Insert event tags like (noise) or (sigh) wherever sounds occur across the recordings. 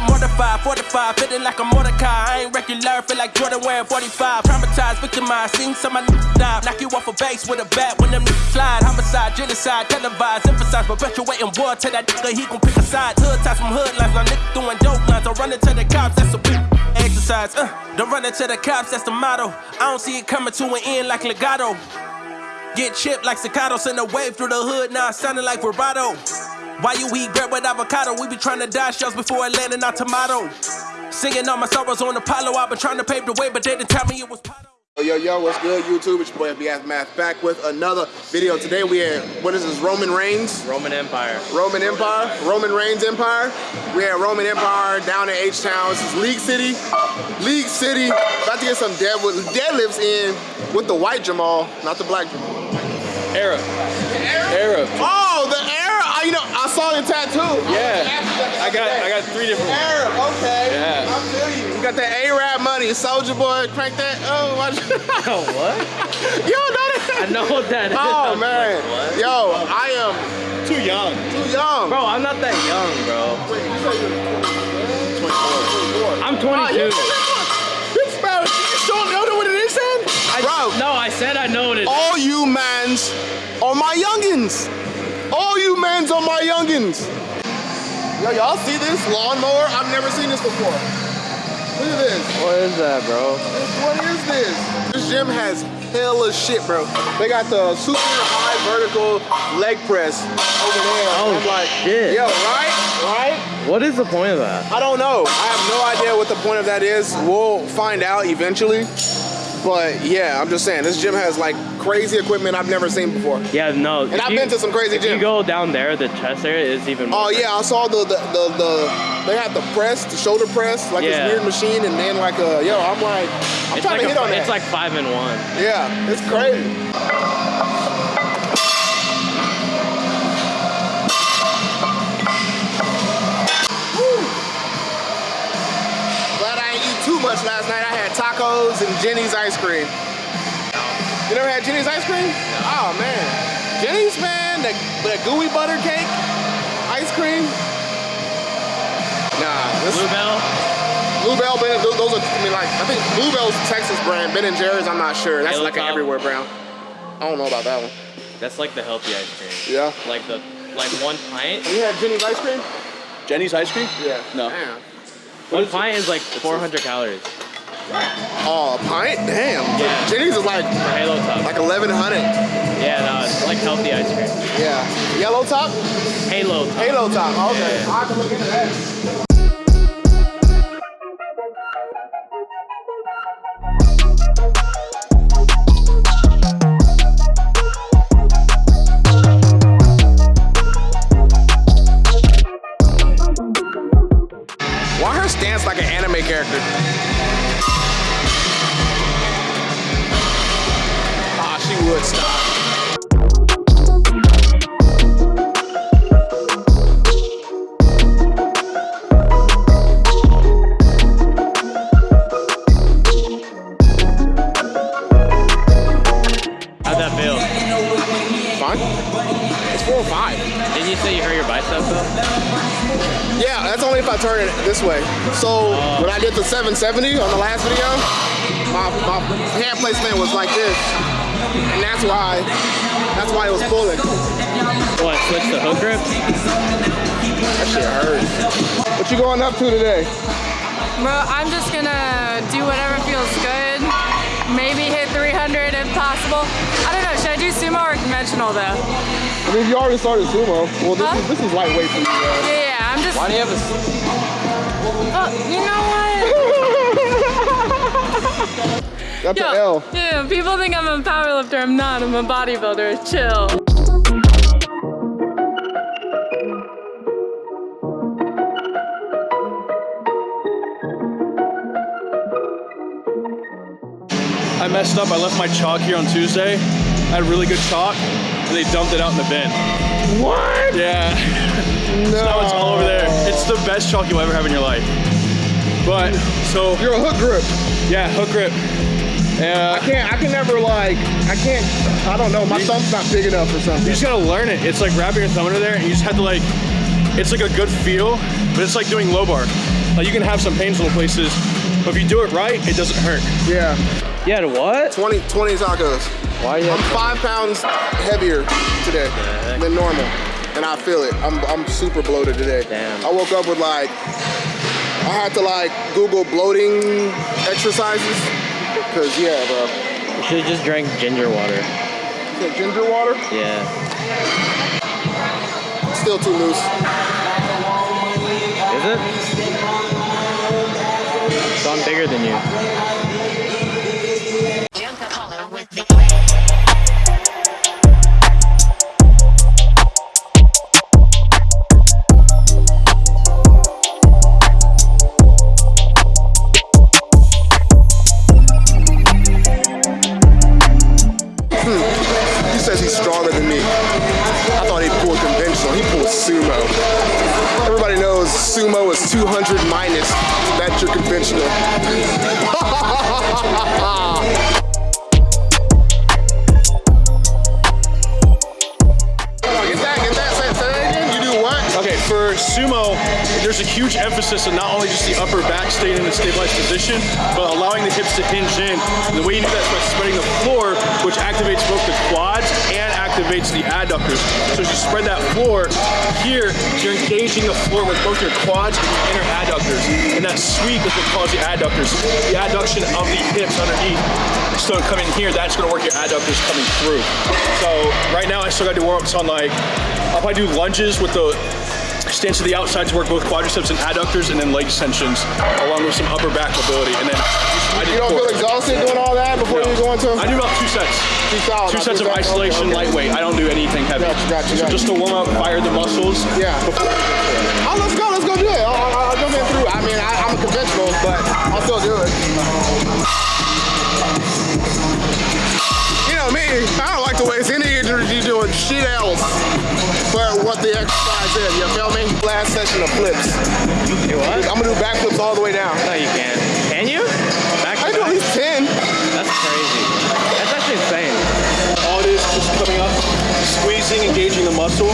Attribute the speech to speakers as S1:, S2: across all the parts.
S1: been mortified, fortified, feeling like a Mordecai. I ain't regular, feel like Jordan wearing 45. Traumatized, victimized, seen some of die. Knock you off a base with a bat when them niggas slide. Homicide, genocide, televised, emphasize, perpetuating war. Tell that nigga he gon' pick a side. Hood ties from hood lines, my nigga doing dope lines. I'm running to the cops, that's a big exercise. Uh, don't run into the cops, that's the motto. I don't see it coming to an end like legato. Get chipped like staccato, send a wave through the hood, now it's sounding like vibrato. Why you eat bread with avocado? We be trying to dodge shells before it landing our tomato. Singing all my sorrows on Apollo, I've been trying to pave the way, but they didn't tell me it was Pato.
S2: Yo, yo, what's good, YouTube? It's your boy FBF Math back with another video. Today we at, what is this, Roman Reigns?
S3: Roman Empire.
S2: Roman Empire? Roman Reigns Empire? We at Roman Empire down in H-Town. This is League City. League City. About to get some dead, deadlifts in with the white Jamal, not the black Jamal.
S3: Arab. Arab.
S2: Oh, the Arab. Oh, you know, I saw the tattoo.
S3: Yeah. I got I got three different ones.
S2: Arab, okay.
S3: Yeah.
S2: I feel you. You got that Arab money, Soldier Boy, crank that. Oh, watch.
S3: Oh, (laughs) what?
S2: you don't know that?
S3: I know what that (laughs) is.
S2: Oh
S3: I'm
S2: man.
S3: like, what?
S2: Yo, I am
S3: Too young.
S2: too young.
S3: Bro, I'm not that young, bro.
S2: Wait, you say you're 24.
S3: I'm
S2: Ah,
S3: 22.
S2: you This man, you don't know what it is then?
S3: I,
S2: Bro,
S3: No, I said I know what it is.
S2: all you mans are my youngins. All you mans are my youngins. Yo, y'all see this lawnmower? I've never seen this before. Look at this.
S3: What is that, bro?
S2: What is this? This gym has hella shit, bro. They got the super high vertical leg press over there.
S3: Oh,
S2: I'm like,
S3: shit.
S2: Yo, right? Right?
S3: What is the point of that?
S2: I don't know. I have no idea what the point of that is. We'll find out eventually. But yeah, I'm just saying, this gym has like crazy equipment I've never seen before.
S3: Yeah, no.
S2: And I've been to some crazy
S3: If you go down there, the chest area is even more.
S2: Oh yeah, I saw the the, the the they had the press, the shoulder press, like
S3: Yeah.
S2: this weird machine, and then like a yo, I'm like, I'm
S3: It's
S2: trying
S3: like,
S2: to hit
S3: a,
S2: on that.
S3: it's like five and one.
S2: yeah, it's crazy. Glad I ain't eat too much last night. I had tacos and Jeni's ice cream. You never had Jeni's ice cream? Oh man, Jeni's man, that, the gooey butter cake ice cream. Nah, this
S3: Bluebell.
S2: Bluebell, Ben, those those are, I mean, like, I think Bluebell's Texas brand. Ben and Jerry's, I'm not sure. That's like an everywhere brand. I don't know about that one.
S3: That's like the healthy ice cream.
S2: Yeah.
S3: Like the like one pint.
S2: You had Jeni's ice cream?
S4: Jeni's ice cream?
S2: Yeah.
S4: No.
S2: Damn.
S3: One pint is like 400 calories.
S2: Oh, a pint? Damn.
S3: Yeah.
S2: Jeni's is like
S3: For Halo Top.
S2: like 1100.
S3: Yeah, no, it's like healthy ice cream.
S2: Yeah. Yellow top?
S3: Halo Top.
S2: Halo top. Okay.
S3: Yeah.
S2: I have to look into that. This way. So when I did the 770 on the last video, my, my hand placement was like this. And that's why, that's why it was pulling.
S3: What, switch the hook grip?
S2: That shit hurt. What you going up to today?
S5: Bro, I'm just gonna do whatever feels good. Maybe hit 300 if possible. I don't know, should I do sumo or conventional though?
S2: I mean, you already started sumo. Well, this,
S5: Huh?
S2: is, this is lightweight for you guys.
S5: Yeah, yeah, I'm just.
S3: Why do you have a
S5: Oh, you know what?
S2: That's
S5: Yo,
S2: an L.
S5: yeah, people think I'm a power lifter. I'm not. I'm a bodybuilder. Chill.
S4: I messed up. I left my chalk here on Tuesday. I had really good chalk, and they dumped it out in the bin.
S2: What?
S4: Yeah. (laughs)
S2: No.
S4: so now it's all over there. It's the best chalk you'll ever have in your life. But so
S2: You're a hook grip.
S4: yeah, hook grip.
S2: Yeah.
S4: I
S2: can't, I can never like, I can't, I don't know, my thumb's not big enough or something.
S4: you
S2: something.
S4: just gotta learn it. It's like wrapping your thumb under there, and you just have to like. It's like a good feel, but it's like doing low bar. Like you can have some painful places, but if you do it right, it doesn't hurt.
S2: Yeah.
S3: Yeah. had what?
S2: 20, 20 tacos.
S3: Why you
S2: I'm five pounds heavier today than normal, and I feel it. I'm, I'm super bloated today.
S3: Damn.
S2: I woke up with like, I had to like Google bloating exercises, cause yeah, bro.
S3: You should just drink ginger water.
S2: Is it ginger water?
S3: Yeah.
S2: Still too loose.
S3: Is it? So I'm bigger than you.
S2: On
S4: not only just the upper back staying in a stabilized position, but allowing the hips to hinge in. And the way you do that is by spreading the floor, which activates both the quads and activates the adductors. So as you spread that floor, here you're engaging the floor with both your quads and your inner adductors. And that sweep is what causes the adductors. The adduction of the hips underneath. So coming here, that's gonna work your adductors coming through. So right now I still gotta do warm-ups on like, I'll probably do lunges with the stance to the outside to work both quadriceps and adductors, and then leg extensions, along with some upper back mobility. And then I do
S2: You don't feel exhausted doing all that before you go into?
S4: I do about two sets.
S2: Two
S4: sets of
S2: sets?
S4: isolation,
S2: Okay, okay.
S4: lightweight. I don't do anything heavy.
S2: Gotcha, gotcha,
S4: so
S2: gotcha.
S4: just to warm up, fire the muscles.
S2: Yeah. Oh, let's go, let's go do it. I'll, I'll, I'll jump in through. I mean, I, I'm a conventional, but I'll still do it. You know me, I don't like to waste any energy shit else but what the exercise is, you feel me? Last session of flips.
S3: Do what?
S2: I'm gonna do backflips all the way down.
S3: No, you can't. Can you? Back
S2: I
S3: to
S2: do at least 10.
S3: That's crazy. That's actually insane.
S4: All it is just coming up, squeezing, engaging the muscle.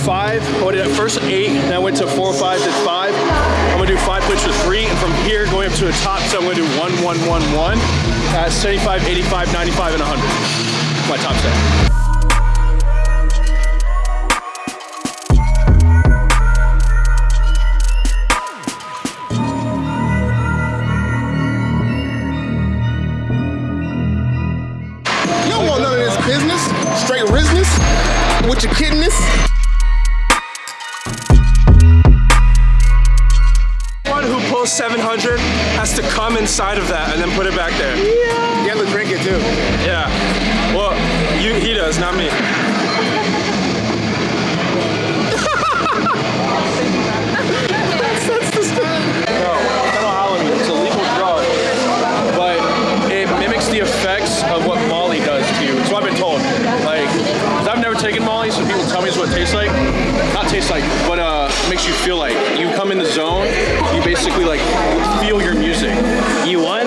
S4: Five. I at first eight, then I went to four, five, did five. I'm gonna do five plates for three, and from here going up to a top set, I'm gonna do one, one, one, one at 75, 85, 95, and 100. My top set.
S6: He does, not me.
S4: No, phenylalanine. It's a legal drug, but it mimics the effects of what Molly does to you. So I've been told. Like, 'cause I've never taken Molly, so people tell me it's what it tastes like. Not tastes like, but uh, makes you feel like. You come in the zone. You basically like feel your music.
S3: You what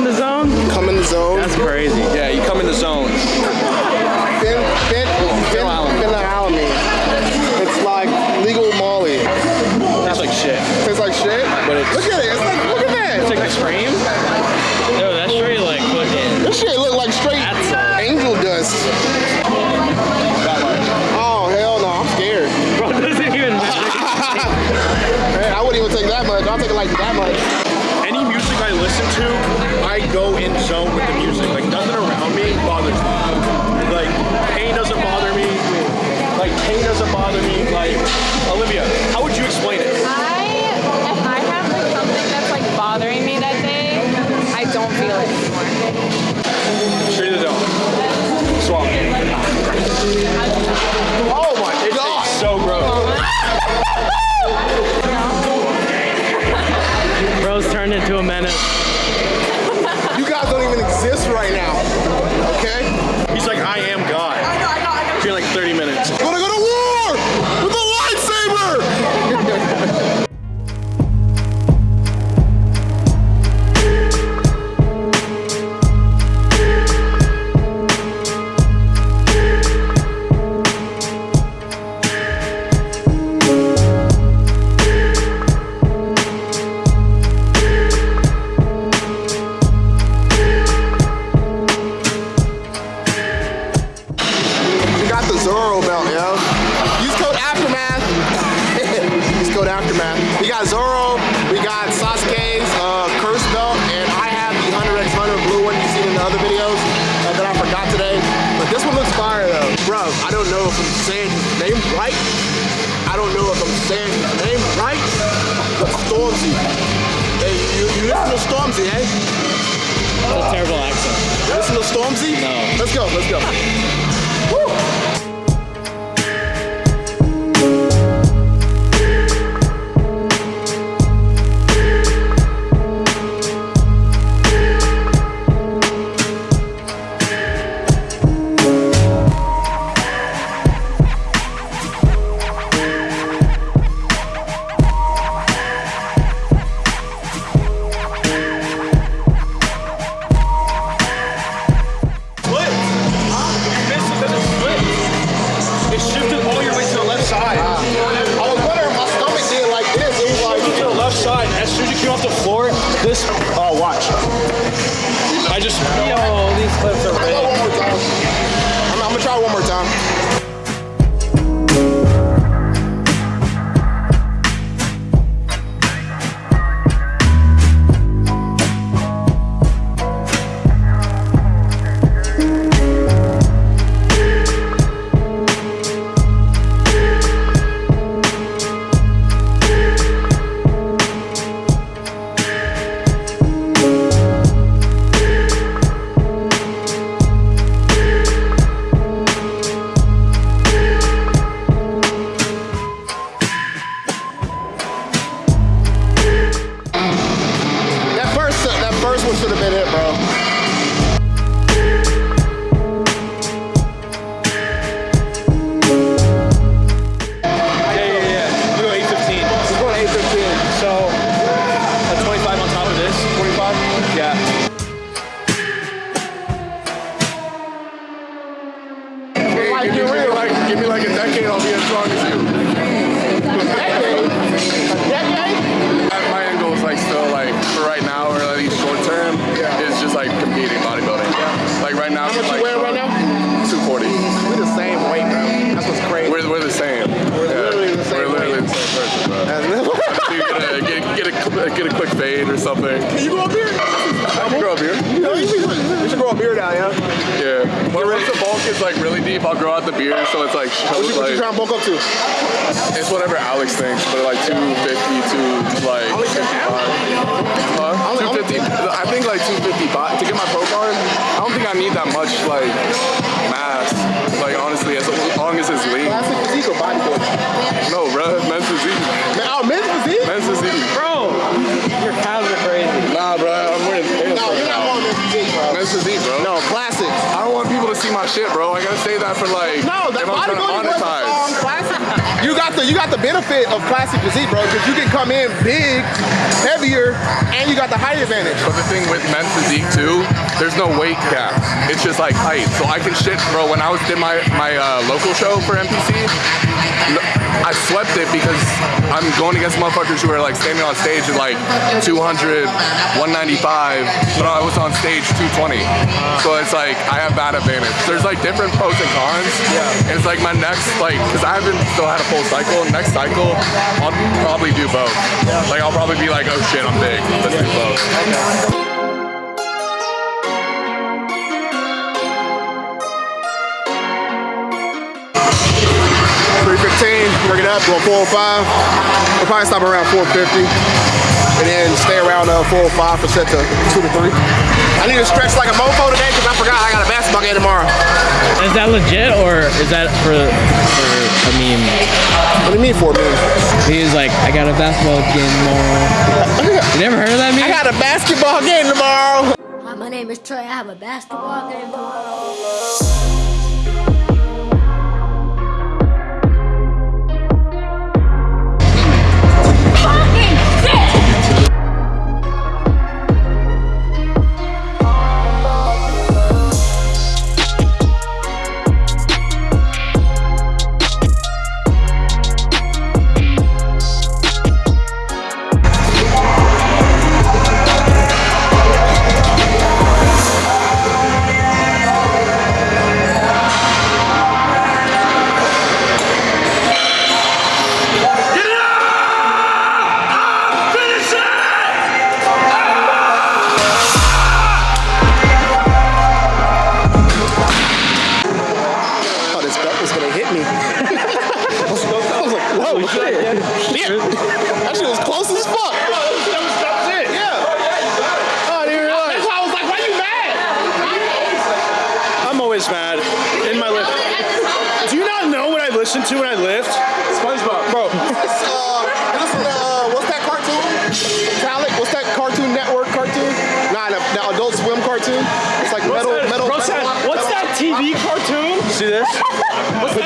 S2: if I'm saying his name right. I don't know if I'm saying his name right. But Stormzy. Hey, you, you listen to Stormzy, eh?
S3: That's a terrible accent.
S2: You listen to Stormzy?
S3: No.
S2: Let's go, let's go. Woo! (laughs) get
S7: a quick fade or something.
S2: Can you grow a beard?
S7: I can grow a beard.
S2: You you should, you should grow a beard out, yeah?
S7: Yeah. When once the bulk is like really deep, I'll grow out the beard so it's like
S2: What you, what you
S7: like
S2: trying to bulk up to?
S7: it's whatever Alex thinks, but like 250 to like
S2: Only 10
S7: Huh?
S2: Only-
S7: 250. I think like 255 to get my pro card. I don't think I need that much like mass. Like honestly, as long as it's lean.
S2: Classic physique or bodybuilding?
S7: No, bro, men's physique. Trying to
S2: bodybuilding
S7: monetize.
S2: um. You got the you got the benefit of classic physique, bro, because you can come in big, heavier, and you got the height advantage.
S7: But the thing with men's physique too, there's no weight cap. It's just like height. So I can shit, bro. When I was did my my uh, local show for NPC, I swept it because I'm going against motherfuckers who are like standing on stage at like 200, 195, but I was on stage 220. So it's like I have that advantage. There's like different pros and cons. And it's like my next like because I haven't still had a full cycle. Next cycle, I'll probably do both. Like I'll probably be like, oh shit, I'm big. Let's do both.
S2: 315, bring it up, going 405. We'll probably stop around 450. And then stay around uh, 405 for set to 2 to 3. I need to stretch like a mofo today because I forgot I got a basketball game tomorrow.
S3: Is that legit or is that for, for a meme?
S2: What do you mean for a me?
S3: He's like, I got a basketball game tomorrow. You never heard of that meme?
S2: I got a basketball game tomorrow.
S8: Hi, my name is Trey. I have a basketball game tomorrow.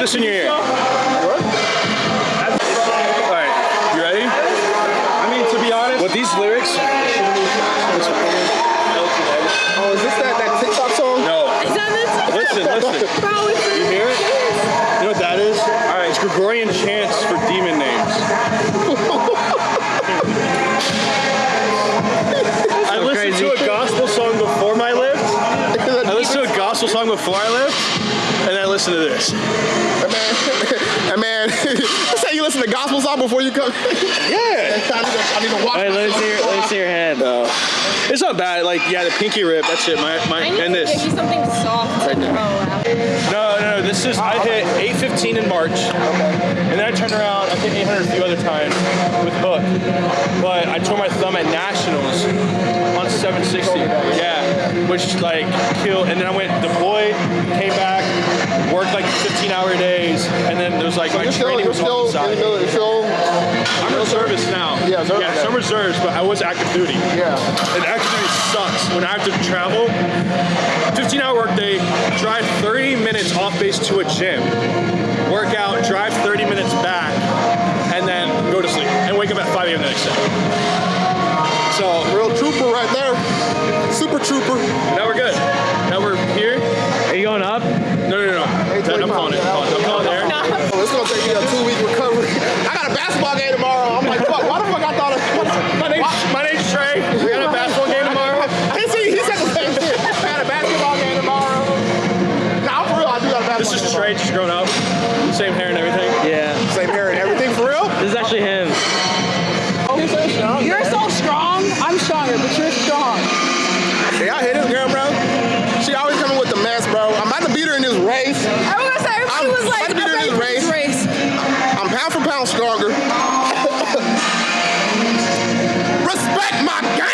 S2: This
S4: in your ear. All right, you ready? I mean, to be honest, with these lyrics,
S2: Oh, is this that, that TikTok song?
S4: no. Listen, listen. You hear it? You know what that is? All right, it's Gregorian chants for demon names. (laughs) I listened to a gospel song before my lift. (laughs) I listened to a gospel song before I lift, and I listened to this.
S2: Hey man, hey man, (laughs) say you listen to gospel song before you come. (laughs)
S4: Yeah.
S2: I need to, I need to watch.
S3: Wait, let me see your, let me see your head.
S4: It's not bad. Like, yeah, the pinky rip. That's it. My, my, and this.
S5: something soft to throw out.
S4: No, no, no. This is I hit 815 in March, and then I turned around. I hit 800 a few other times with hook, but I tore my thumb at nationals on 760. Yeah, which like killed. And then I went deployed, came back, worked like 15-hour days, and then there was like my
S2: You're still,
S4: training
S2: you're
S4: was
S2: still
S4: on the
S2: in the
S4: side.
S2: military. You're still,
S4: I'm reservist now.
S2: Yeah, reserve-
S4: yeah, some reserves, but I was active duty.
S2: yeah.
S4: And active duty sucks when I have to travel. 15 hour workday, drive 30 minutes off base to a gym, work out, drive 30 minutes back, and then go to sleep and wake up at 5 a.m. the next day. So
S2: Super trooper.
S4: now we're good. Now we're here.
S3: Are you going up?
S4: No, no, no. That- I'm calling it. I'm calling it. I'm calling there.
S2: Oh, it's gonna take me a two week recovery. (laughs) I got a basketball game tomorrow. I'm like, fuck, why the fuck I thought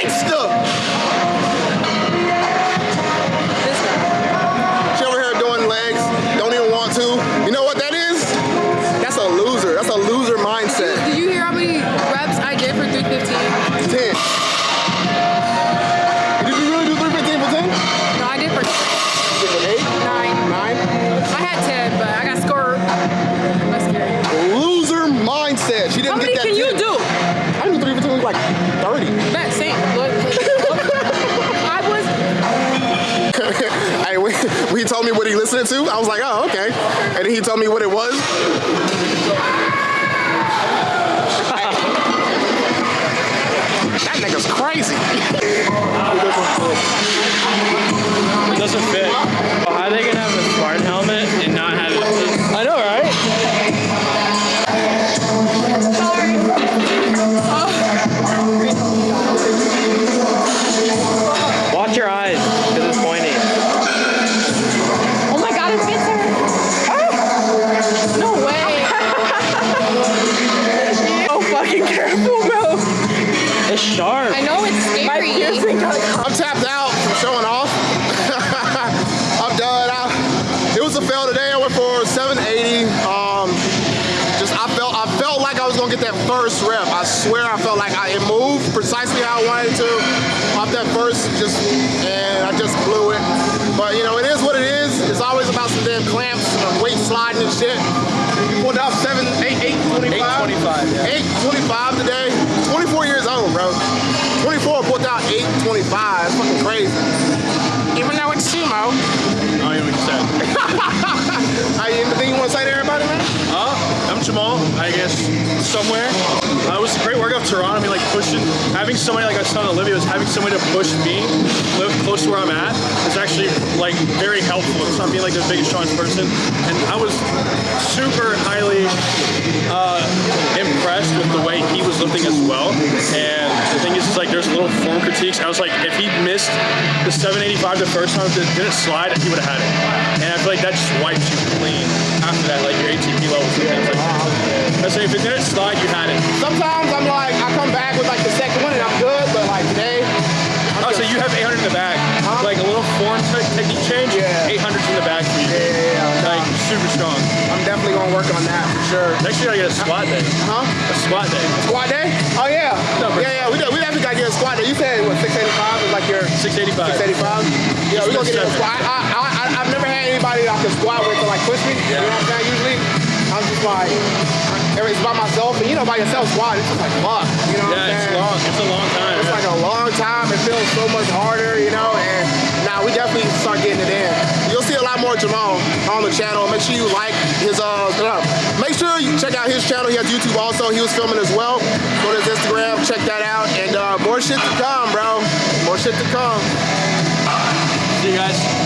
S2: gangster. Listened to, I was like, oh, okay. And then he told me what it was. that nigga's crazy.
S4: Doesn't fit.
S3: Are they gonna have
S2: Pulled out seven, eight, eight, 25.
S4: 825, yeah.
S2: 825 today. 24 years old, bro. 24 pulled out 825. It's fucking crazy. Even though it's sumo.
S4: I don't even know what you said. (laughs)
S2: Are you anything you want to say to everybody, man?
S4: Uh, I'm Jamal, I guess, somewhere. Uh, it was a great workout, Toronto. I mean, like pushing, having somebody like I telling Olivia, was having somebody to push me, live close to where I'm at, is actually like very helpful. It's not being like the biggest, strongest person. And I was super highly uh, impressed with the way he was lifting as well. And the thing is, is like there's little form critiques. I was like, if he missed the 785 the first time, if it didn't slide, he would have had it. And I feel like that just wipes you clean after that, like your ATP levels like. I say if it didn't slide, you had.
S2: Sometimes I'm like, I come back with like the second one and I'm good, but like today, I'm
S4: Oh, so you have 800 in the bag.
S2: Huh?
S4: Like a little form te- technique change,
S2: Yeah.
S4: 800's in the bag for you.
S2: Yeah, yeah, yeah.
S4: Like super strong.
S2: I'm definitely gonna work on that for sure.
S4: Next year I get a squat day.
S2: Huh?
S4: A squat day.
S2: A Squat day? Oh yeah.
S4: No,
S2: yeah, yeah. We, do- we definitely gotta get a squat day. You said what 685 is like your
S4: 685.
S2: 685. Yeah, we're gonna get a squat. I, I, I, I've never had anybody I can squat with to like push me. Yeah. You know what I'm saying? Usually, I'm just like, it's by myself, and you know, by yourself squat, it's just like fuck. You know what I'm
S4: Yeah, it's long. It's a long time.
S2: It's
S4: yeah.
S2: like a long time. It feels so much harder, you know. And now we definitely start getting it in. You'll see a lot more Jamal on the channel. Make sure you like his uh. Make sure you check out his channel. He has YouTube also. He was filming as well. Go to his Instagram, check that out, and uh, more shit to come, bro. More shit to come.
S4: See you guys.